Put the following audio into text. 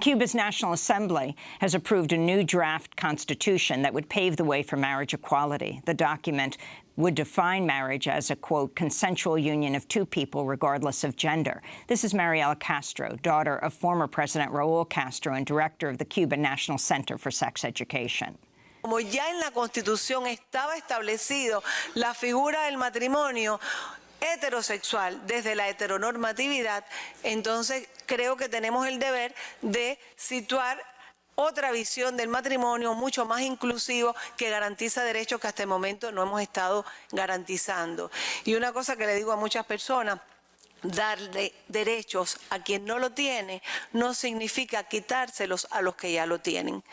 Cuba's National Assembly has approved a new draft constitution that would pave the way for marriage equality. The document would define marriage as a, quote, consensual union of two people regardless of gender. This is Mariela Castro, daughter of former President Raul Castro and director of the Cuban National Center for Sex Education. Como ya en la Constitución estaba establecido la figura del matrimonio, heterosexual desde la heteronormatividad, entonces creo que tenemos el deber de situar otra visión del matrimonio mucho más inclusivo que garantiza derechos que hasta el momento no hemos estado garantizando. Y una cosa que le digo a muchas personas, darle derechos a quien no lo tiene no significa quitárselos a los que ya lo tienen.